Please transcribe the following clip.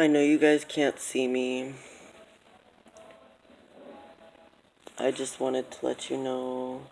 I know you guys can't see me. I just wanted to let you know